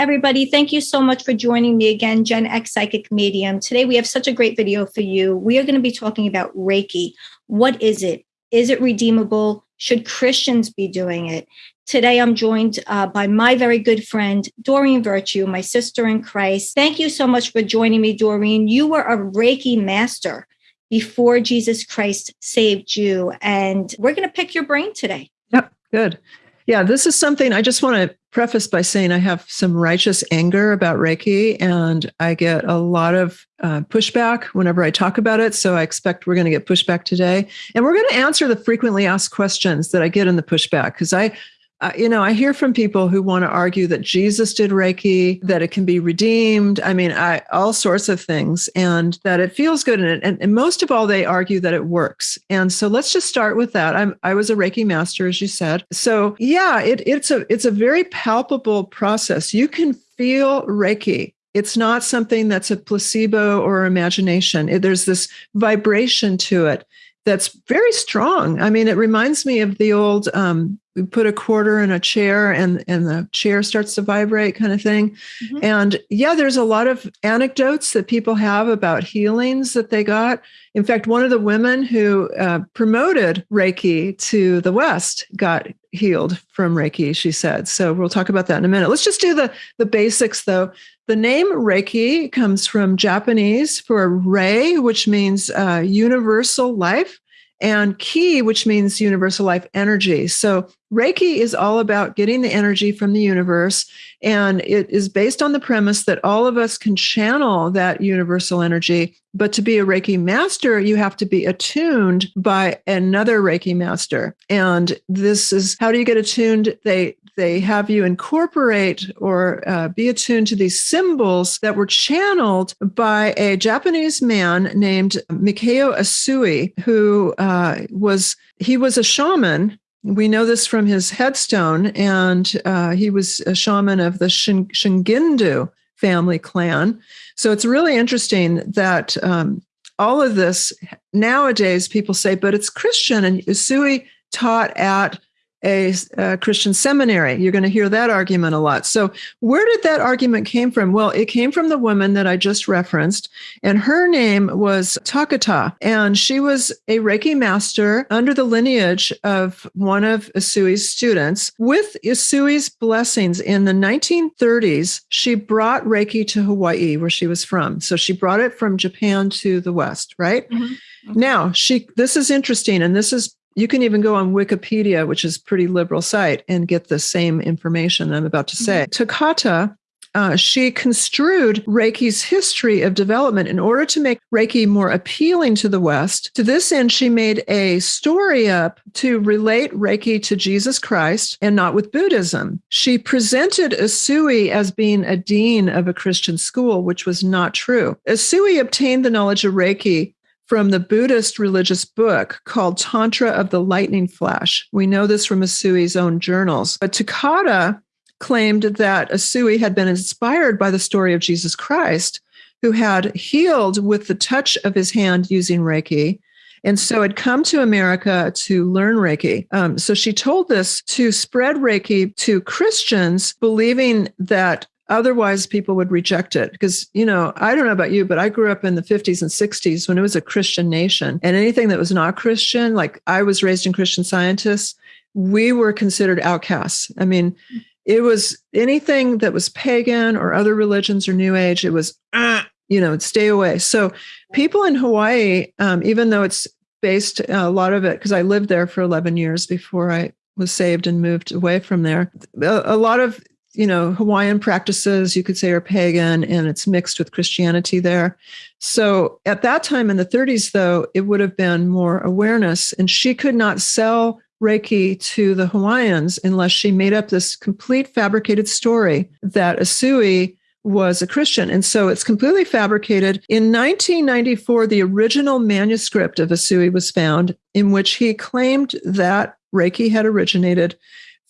everybody. Thank you so much for joining me again, Gen X Psychic Medium. Today, we have such a great video for you. We are going to be talking about Reiki. What is it? Is it redeemable? Should Christians be doing it? Today, I'm joined uh, by my very good friend, Doreen Virtue, my sister in Christ. Thank you so much for joining me, Doreen. You were a Reiki master before Jesus Christ saved you, and we're going to pick your brain today. Yep, good. Yeah, this is something I just want to preface by saying I have some righteous anger about Reiki, and I get a lot of uh, pushback whenever I talk about it. So I expect we're going to get pushback today. And we're going to answer the frequently asked questions that I get in the pushback because I uh, you know, I hear from people who want to argue that Jesus did Reiki, that it can be redeemed. I mean, I, all sorts of things, and that it feels good. And, and, and most of all, they argue that it works. And so let's just start with that. I'm, I was a Reiki master, as you said. So yeah, it, it's a it's a very palpable process. You can feel Reiki it's not something that's a placebo or imagination. It, there's this vibration to it that's very strong. I mean, it reminds me of the old um, we put a quarter in a chair and and the chair starts to vibrate kind of thing. Mm-hmm. And yeah, there's a lot of anecdotes that people have about healings that they got. In fact, one of the women who uh, promoted Reiki to the West got healed from Reiki, she said. So we'll talk about that in a minute. Let's just do the the basics though. The name Reiki comes from Japanese for Rei, which means uh, universal life, and Ki, which means universal life energy. So Reiki is all about getting the energy from the universe. And it is based on the premise that all of us can channel that universal energy. But to be a Reiki master, you have to be attuned by another Reiki master. And this is how do you get attuned? They they have you incorporate or uh, be attuned to these symbols that were channeled by a Japanese man named Mikao Usui, who uh, was he was a shaman. We know this from his headstone, and uh, he was a shaman of the Shin- Shugendo family clan. So it's really interesting that um, all of this nowadays people say, but it's Christian, and Usui taught at a, a, Christian seminary. You're going to hear that argument a lot. So, where did that argument came from? Well, it came from the woman that I just referenced, and her name was Takata, and she was a Reiki master under the lineage of one of Usui's students. With Usui's blessings in the 1930s, she brought Reiki to Hawaii, where she was from. So she brought it from Japan to the West, right? Mm-hmm. Now, she this is interesting, and this is you can even go on Wikipedia, which is pretty liberal site, and get the same information I'm about to say. Mm-hmm. Takata uh, she construed Reiki's history of development in order to make Reiki more appealing to the West. To this end, she made a story up to relate Reiki to Jesus Christ and not with Buddhism. She presented Usui as being a dean of a Christian school, which was not true. Usui obtained the knowledge of Reiki from the Buddhist religious book called Tantra of the Lightning Flash. We know this from Usui's own journals. But Takata claimed that Usui had been inspired by the story of Jesus Christ, who had healed with the touch of his hand using Reiki. And so had come to America to learn Reiki. Um, so she told this to spread Reiki to Christians, believing that Otherwise, people would reject it because, you know, I don't know about you, but I grew up in the 50s and 60s when it was a Christian nation. And anything that was not Christian, like I was raised in Christian scientists, we were considered outcasts. I mean, it was anything that was pagan or other religions or New Age, it was, uh, you know, stay away. So people in Hawaii, um, even though it's based uh, a lot of it, because I lived there for 11 years before I was saved and moved away from there. A, a lot of you know, Hawaiian practices, you could say, are pagan and it's mixed with Christianity there. So at that time in the 30s, though, it would have been more awareness. And she could not sell Reiki to the Hawaiians unless she made up this complete fabricated story that Usui was a Christian. And so it's completely fabricated. In 1994, the original manuscript of Usui was found in which he claimed that Reiki had originated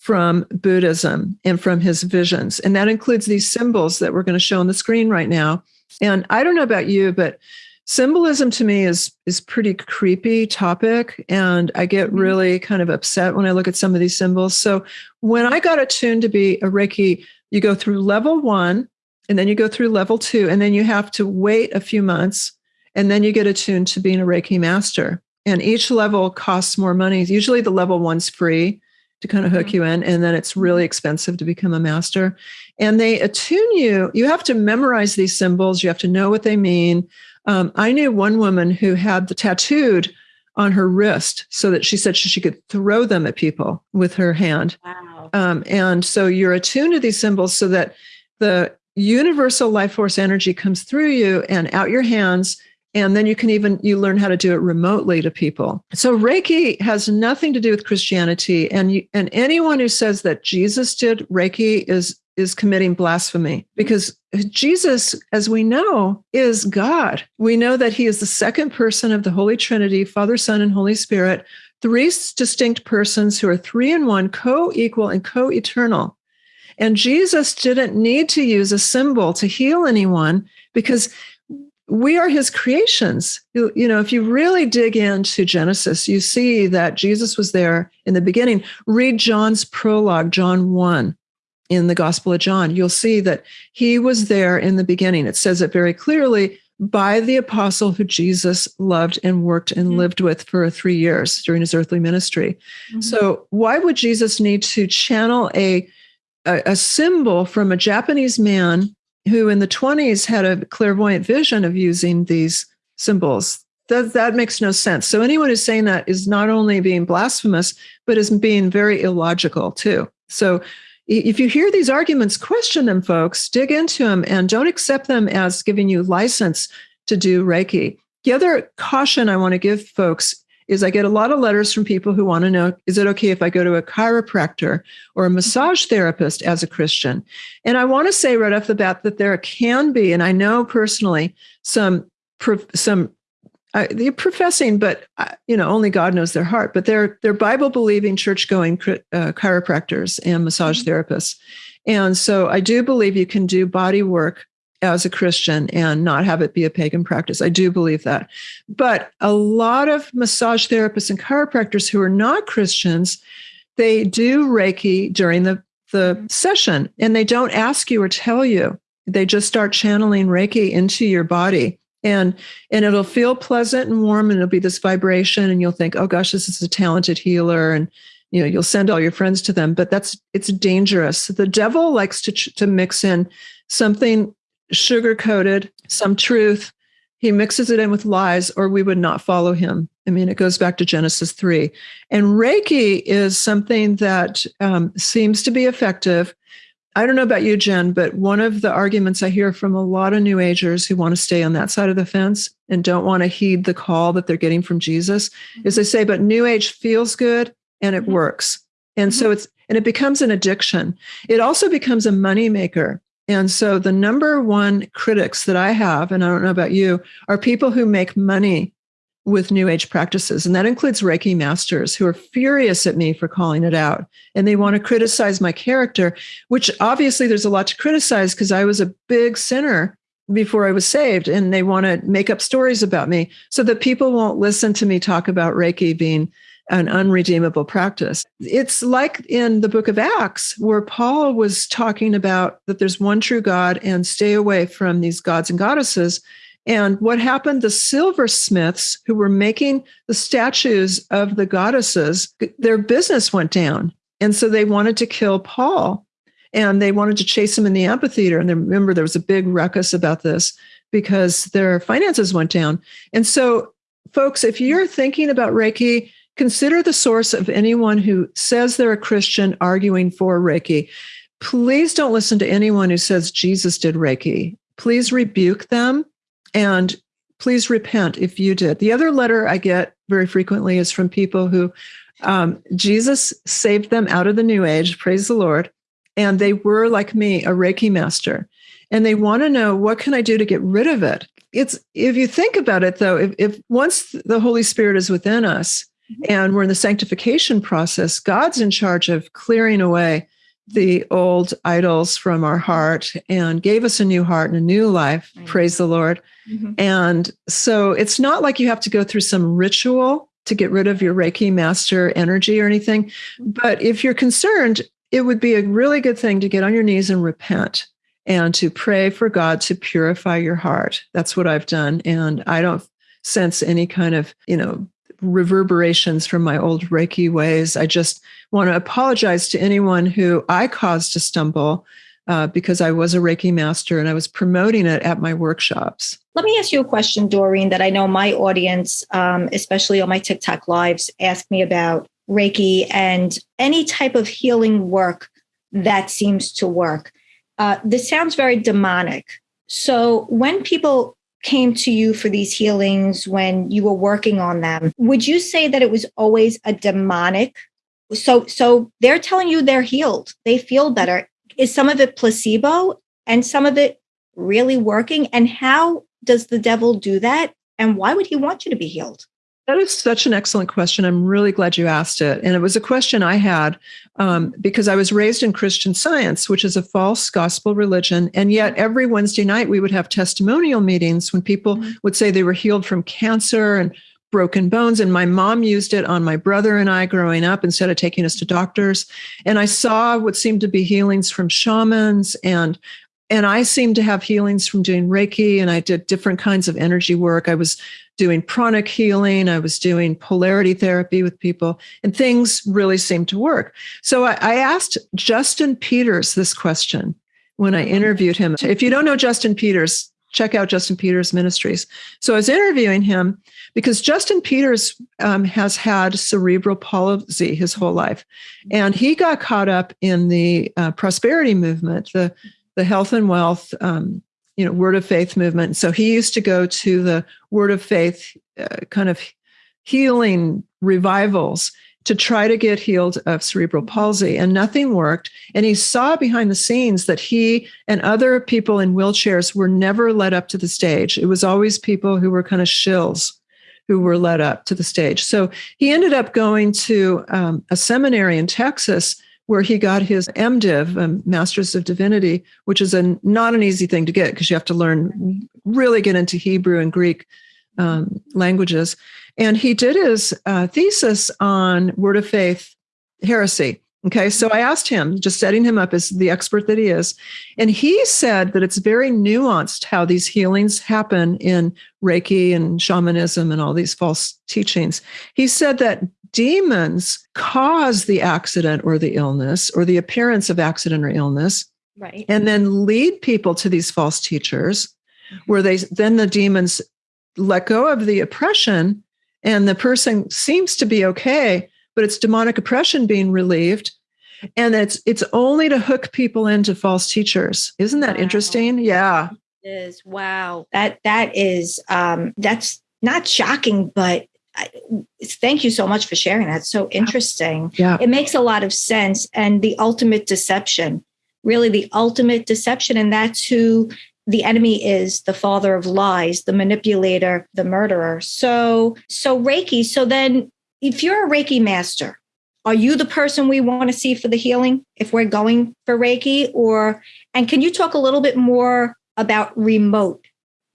from Buddhism and from his visions. And that includes these symbols that we're going to show on the screen right now. And I don't know about you, but symbolism to me is is pretty creepy topic and I get mm-hmm. really kind of upset when I look at some of these symbols. So when I got attuned to be a Reiki you go through level one, and then you go through level two, and then you have to wait a few months, and then you get attuned to being a Reiki master. And each level costs more money. Usually the level one's free to kind of hook mm-hmm. you in, and then it's really expensive to become a master. And they attune you. You have to memorize these symbols, you have to know what they mean. Um, I knew one woman who had the tattooed on her wrist so that she said she, she could throw them at people with her hand. Wow. Um, and so you're attuned to these symbols so that the universal life force energy comes through you and out your hands and then you can even you learn how to do it remotely to people so reiki has nothing to do with christianity and you, and anyone who says that jesus did reiki is is committing blasphemy because Jesus, as we know, is God. We know that he is the second person of the Holy Trinity, Father, Son, and Holy Spirit, three distinct persons who are three in one, co equal and co eternal. And Jesus didn't need to use a symbol to heal anyone because we are his creations. You, you, know, if you really dig into Genesis, you see that Jesus was there in the beginning. Read John's prologue, John 1 in the Gospel of John, you'll see that he was there in the beginning. It says it very clearly by the apostle who Jesus loved and worked and mm-hmm. lived with for three years during his earthly ministry. Mm-hmm. So, why would Jesus need to channel a, a, a symbol from a Japanese man who in the 20s had a clairvoyant vision of using these symbols? That, that makes no sense. So, anyone who's saying that is not only being blasphemous, but is being very illogical too. So, if you hear these arguments, question them, folks, dig into them, and don't accept them as giving you license to do Reiki. The other caution I want to give folks is I get a lot of letters from people who want to know is it okay if I go to a chiropractor or a massage therapist as a Christian? And I want to say right off the bat that there can be, and I know personally, some some uh, they're professing, but uh, you know, only God knows their heart. But they're they're Bible believing, church going uh, chiropractors and massage mm-hmm. therapists, and so I do believe you can do body work as a Christian and not have it be a pagan practice. I do believe that, but a lot of massage therapists and chiropractors who are not Christians, they do Reiki during the the session, and they don't ask you or tell you. They just start channeling Reiki into your body and and it'll feel pleasant and warm and it'll be this vibration and you'll think oh gosh this is a talented healer and you know you'll send all your friends to them but that's it's dangerous the devil likes to to mix in something sugar coated some truth he mixes it in with lies or we would not follow him i mean it goes back to genesis 3 and reiki is something that um, seems to be effective I don't know about you, Jen, but one of the arguments I hear from a lot of New Agers who want to stay on that side of the fence and don't want to heed the call that they're getting from Jesus mm-hmm. is they say, but New Age feels good and it mm-hmm. works. And mm-hmm. so it's, and it becomes an addiction. It also becomes a money maker. And so the number one critics that I have, and I don't know about you, are people who make money with New Age practices. And that includes Reiki masters who are furious at me for calling it out. And they want to criticize my character, which obviously there's a lot to criticize because I was a big sinner before I was saved. And they want to make up stories about me so that people won't listen to me talk about Reiki being an unredeemable practice. It's like in the book of Acts, where Paul was talking about that there's one true God and stay away from these gods and goddesses. And what happened, the silversmiths who were making the statues of the goddesses, their business went down. And so they wanted to kill Paul and they wanted to chase him in the amphitheater. And remember, there was a big ruckus about this because their finances went down. And so, folks, if you're thinking about Reiki, consider the source of anyone who says they're a Christian arguing for Reiki. Please don't listen to anyone who says Jesus did Reiki. Please rebuke them and please repent if you did. The other letter I get very frequently is from people who um, Jesus saved them out of the new age, praise the Lord. And they were like me, a Reiki master. And they want to know what can I do to get rid of it? It's if you think about it though, if, if once the Holy Spirit is within us. And we're in the sanctification process, God's in charge of clearing away the old idols from our heart and gave us a new heart and a new life. Right. Praise the Lord. Mm-hmm. And so it's not like you have to go through some ritual to get rid of your Reiki master energy or anything. But if you're concerned, it would be a really good thing to get on your knees and repent and to pray for God to purify your heart. That's what I've done. And I don't sense any kind of, you know, reverberations from my old Reiki ways. I just want to apologize to anyone who I caused to stumble uh, because I was a Reiki master and I was promoting it at my workshops. Let me ask you a question, Doreen, that I know my audience, um, especially on my TikTok lives, ask me about Reiki and any type of healing work that seems to work. Uh, this sounds very demonic. So when people came to you for these healings, when you were working on them, would you say that it was always a demonic? So, so they're telling you they're healed, they feel better. Is some of it placebo and some of it really working? And how does the devil do that? And why would he want you to be healed? That is such an excellent question. I'm really glad you asked it. And it was a question I had um, because I was raised in Christian science, which is a false gospel religion. And yet, every Wednesday night, we would have testimonial meetings when people mm-hmm. would say they were healed from cancer and broken bones. And my mom used it on my brother and I growing up instead of taking us to doctors. And I saw what seemed to be healings from shamans and and I seemed to have healings from doing Reiki and I did different kinds of energy work. I was doing pranic healing, I was doing polarity therapy with people, and things really seemed to work. So I, I asked Justin Peters this question when I interviewed him. If you don't know Justin Peters, check out Justin Peters Ministries. So I was interviewing him because Justin Peters um, has had cerebral palsy his whole life, and he got caught up in the uh, prosperity movement, the the health and wealth, um, you know, word of faith movement. So he used to go to the word of faith uh, kind of healing revivals to try to get healed of cerebral palsy and nothing worked. And he saw behind the scenes that he and other people in wheelchairs were never led up to the stage. It was always people who were kind of shills who were led up to the stage. So he ended up going to um, a seminary in texas where he got his MDiv, um, Masters of Divinity, which is a not an easy thing to get because you have to learn really get into Hebrew and Greek um, languages. And he did his uh, thesis on Word of Faith heresy. Okay, so I asked him, just setting him up as the expert that he is, and he said that it's very nuanced how these healings happen in Reiki and shamanism and all these false teachings. He said that demons cause the accident or the illness or the appearance of accident or illness right. and then lead people to these false teachers mm-hmm. where they then the demons let go of the oppression and the person seems to be okay but it's demonic oppression being relieved. And it's it's only to hook people into false teachers. Isn't that wow. interesting? Yeah. It is. Wow. That that is um that's not shocking but thank you so much for sharing that. so interesting. Yeah. It makes a lot of sense. And the ultimate deception, really the ultimate deception. And that's who the enemy is the father of lies, the manipulator, the murderer. So, so Reiki. So then if you're a Reiki master, are you the person we want to see for the healing if we're going for Reiki? Or, and can you talk a little bit more about remote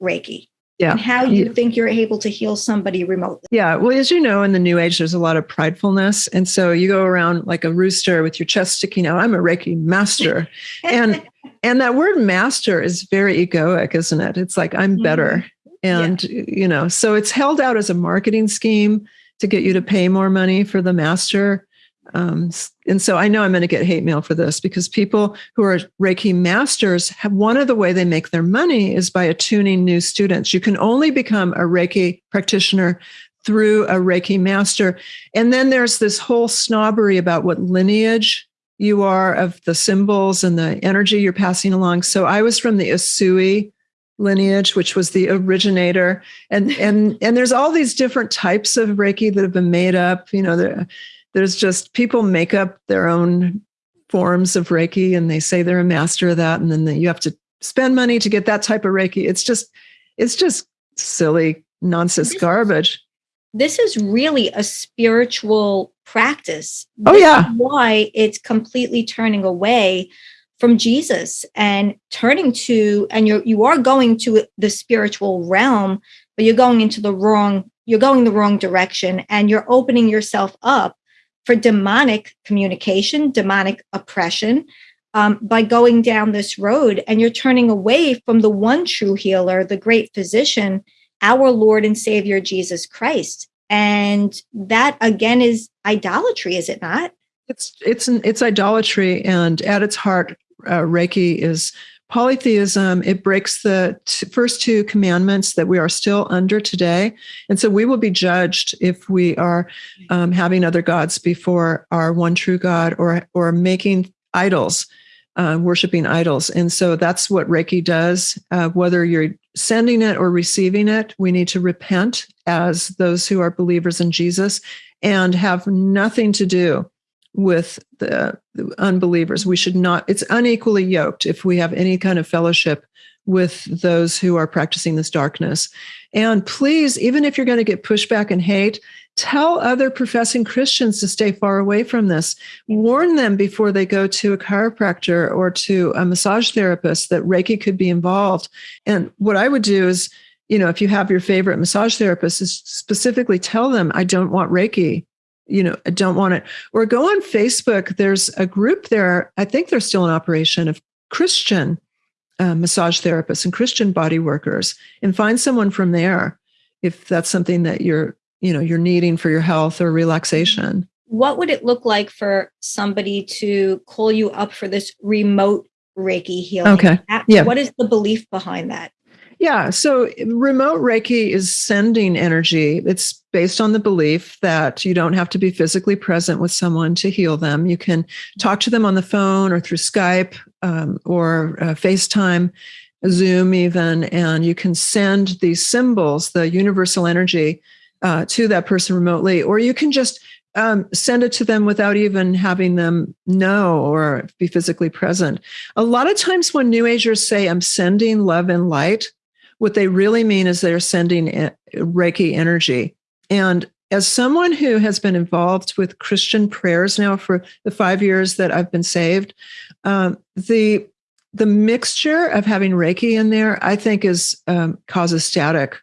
Reiki? Yeah. and how you think you're able to heal somebody remotely. Yeah. Well, as you know, in the new age, there's a lot of pridefulness. And so you go around like a rooster with your chest sticking out. I'm a Reiki master. and and that word master is very egoic, isn't it? It's like I'm better. Mm-hmm. And yeah. you know, so it's held out as a marketing scheme to get you to pay more money for the master. Um, and so I know I'm going to get hate mail for this because people who are Reiki masters have one of the way they make their money is by attuning new students. You can only become a Reiki practitioner through a Reiki master. And then there's this whole snobbery about what lineage you are of the symbols and the energy you're passing along. So I was from the Usui lineage which was the originator and and and there's all these different types of reiki that have been made up you know there there's just people make up their own forms of Reiki and they say they're a master of that. And then you have to spend money to get that type of Reiki. It's just, it's just silly nonsense this garbage. Is, this is really a spiritual practice. Oh, yeah. why it's completely turning away from Jesus and turning to, and you're, you are going to the spiritual realm, but you're going into the wrong, you're going the wrong direction and you're opening yourself up for demonic communication, demonic oppression, um, by going down this road. And you're turning away from the one true healer, the great physician, our Lord and Savior Jesus Christ. And that again is idolatry, is it not? It's it's it's idolatry, and at its heart, uh, Reiki is polytheism. It breaks the t- first two commandments that we are still under today, and so we will be judged if we are um, having other gods before our one true God, or or making idols. Uh, worshiping idols. And so that's what Reiki does. Uh, whether you're sending it or receiving it, we need to repent as those who are believers in Jesus and have nothing to do with the, the, unbelievers. We should not, it's unequally yoked if we have any kind of fellowship with those who are practicing this darkness. And please, even if you're going to get pushback and hate, tell other professing Christians to stay far away from this. Warn them before they go to a chiropractor or to a massage therapist that Reiki could be involved. And what I would do is, you know, if you have your favorite massage therapist, is specifically tell them, I don't want Reiki you know, I don't want it. Or go on Facebook. There's a group there. I think they're still in operation of Christian uh, massage therapists and Christian body workers, and find someone from there if that's something that you're, you know, you're needing for your health or relaxation. What would it look like for somebody to call you up for this remote Reiki healing? Okay. Yeah. What is the belief behind that? Yeah. So remote Reiki is sending energy. It's based on the belief that you don't have to be physically present with someone to heal them. You can talk to them on the phone or through Skype um, or uh, FaceTime, Zoom, even, and you can send these symbols, the universal energy, uh, to that person remotely, or you can just um, send it to them without even having them know or be physically present. A lot of times when New Agers say, I'm sending love and light, what they really mean is they're sending Reiki energy. And as someone who has been involved with Christian prayers now for the five years that I've been saved, um, the the mixture of having Reiki in there, I think, is um, causes static.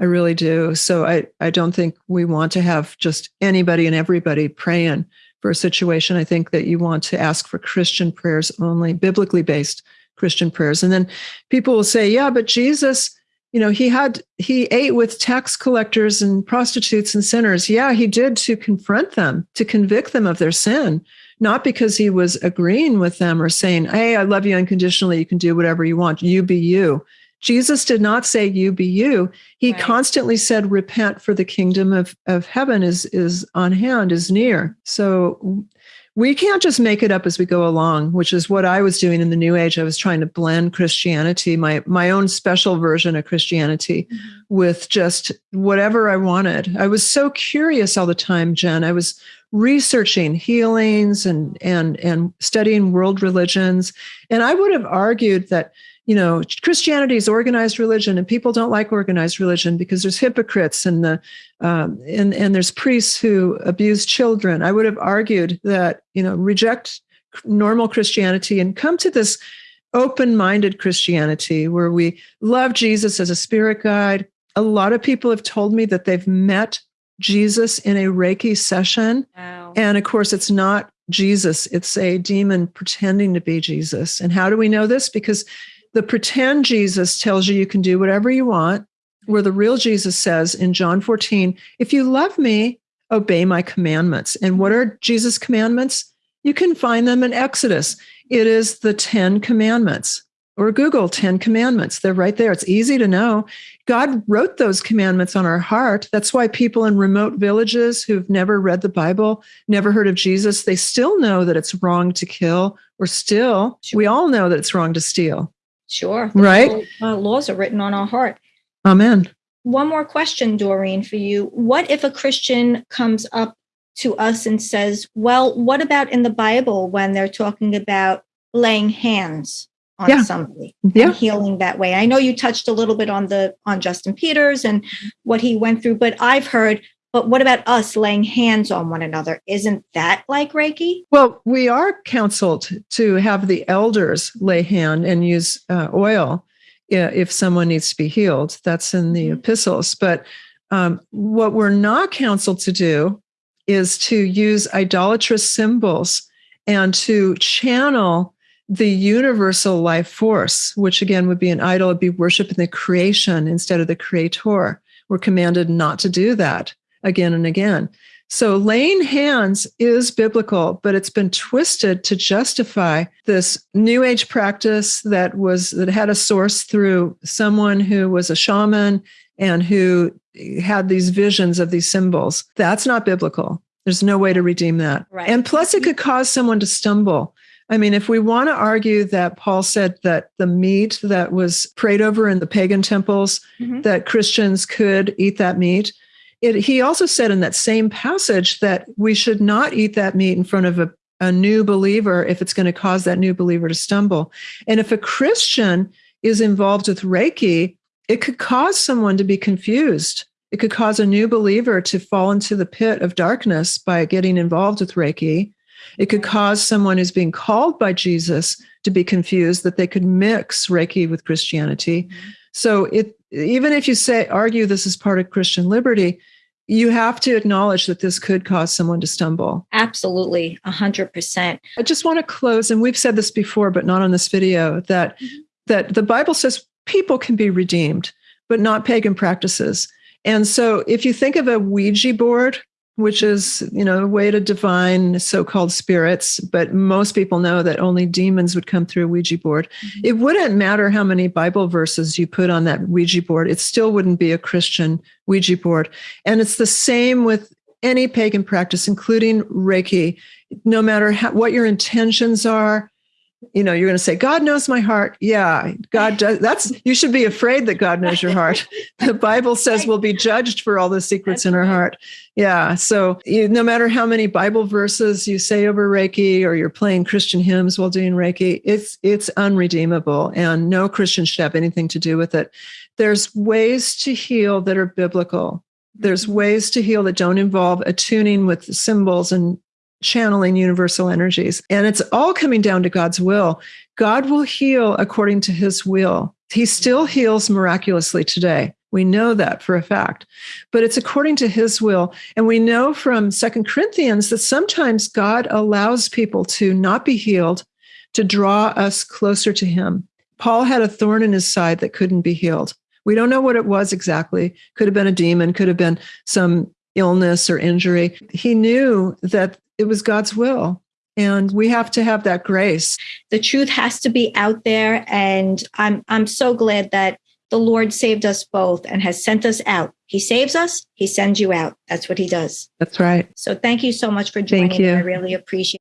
I really do. So I I don't think we want to have just anybody and everybody praying for a situation. I think that you want to ask for Christian prayers only, biblically based Christian prayers. And then people will say, yeah, but Jesus, you know, he had, he ate with tax collectors and prostitutes and sinners. Yeah, he did to confront them, to convict them of their sin, not because he was agreeing with them or saying, hey, I love you unconditionally. You can do whatever you want. You be you. Jesus did not say you be you. He right. constantly said, repent for the kingdom of, of heaven is, is on hand, is near. So we can't just make it up as we go along, which is what I was doing in the New Age. I was trying to blend Christianity, my my own special version of Christianity, mm-hmm. with just whatever I wanted. I was so curious all the time, Jen. I was researching healings and and and studying world religions, and I would have argued that you know christianity is organized religion and people don't like organized religion because there's hypocrites and the um, and and there's priests who abuse children. I would have argued that you know reject normal christianity and come to this open-minded christianity where we love jesus as a spirit guide. A lot of people have told me that they've met jesus in a reiki session. Wow. and of course it's not jesus it's a demon pretending to be jesus. And how do we know this? Because the pretend Jesus tells you you can do whatever you want, where the real Jesus says in John 14, if you love me, obey my commandments. And what are Jesus' commandments? You can find them in Exodus. It is the 10 commandments or Google 10 commandments. They're right there. It's easy to know. God wrote those commandments on our heart. That's why people in remote villages who've never read the Bible, never heard of Jesus, they still know that it's wrong to kill, or still, we all know that it's wrong to steal. Sure. Right. uh, laws are written on our heart. Amen. One more question, Doreen, for you. What if a Christian comes up to us and says, well, what about in the Bible when they're talking about laying hands on yeah. somebody yeah. and healing that way? I know you touched a little bit on the on Justin Peters and what he went through, but I've heard but what about us laying hands on one another? Isn't that like Reiki? Well, we are counseled to have the elders lay hand and use uh, oil if someone needs to be healed. That's in the mm-hmm. epistles. But um, what we're not counseled to do is to use idolatrous symbols and to channel the universal life force, which again would be an idol, would be worship in the creation instead of the creator. We're commanded not to do that again and again. So laying hands is biblical, but it's been twisted to justify this new age practice that was that had a source through someone who was a shaman and who had these visions of these symbols. That's not biblical. There's no way to redeem that. Right. And plus it could cause someone to stumble. I mean, if we want to argue that Paul said that the meat that was prayed over in the pagan temples, Mhm. that Christians could eat that meat, it, he also said in that same passage that we should not eat that meat in front of a, a new believer if it's going to cause that new believer to stumble. And if a Christian is involved with Reiki, it could cause someone to be confused. It could cause a new believer to fall into the pit of darkness by getting involved with Reiki. It could cause someone who's being called by Jesus to be confused that they could mix Reiki with Christianity. Mm-hmm. So it even if you say argue this is part of Christian liberty, you have to acknowledge that this could cause someone to stumble. Absolutely, a hundred percent. I just want to close, and we've said this before, but not on this video, that Mhm. that the Bible says people can be redeemed, but not pagan practices. And so if you think of a Ouija board, which is, you know, a way to divine so-called spirits, but most people know that only demons would come through a Ouija board. Mhm. It wouldn't matter how many Bible verses you put on that Ouija board, it still wouldn't be a Christian Ouija board. And it's the same with any pagan practice, including Reiki. No matter how, what your intentions are, you know, you're going to say, God knows my heart. Yeah, God does. That's, you should be afraid that God knows your heart. The Bible says we'll be judged for all the secrets That's in our right. heart. Yeah. So you, no matter how many Bible verses you say over Reiki or you're playing Christian hymns while doing Reiki, it's, it's unredeemable and no Christian should have anything to do with it. There's ways to heal that are biblical. There's mm-hmm. ways to heal that don't involve attuning with symbols and channeling universal energies. And it's all coming down to God's will. God will heal according to his will. He still heals miraculously today. We know that for a fact, but it's according to his will. And we know from Second Corinthians that sometimes God allows people to not be healed to draw us closer to him. Paul had a thorn in his side that couldn't be healed. We don't know what it was exactly. Could have been a demon, could have been some illness or injury. He knew that it was God's will. And we have to have that grace. The truth has to be out there, and I'm I'm so glad that the Lord saved us both and has sent us out. He saves us, He sends you out. That's what He does. That's right. So thank you so much for joining. Thank me. you. I really appreciate.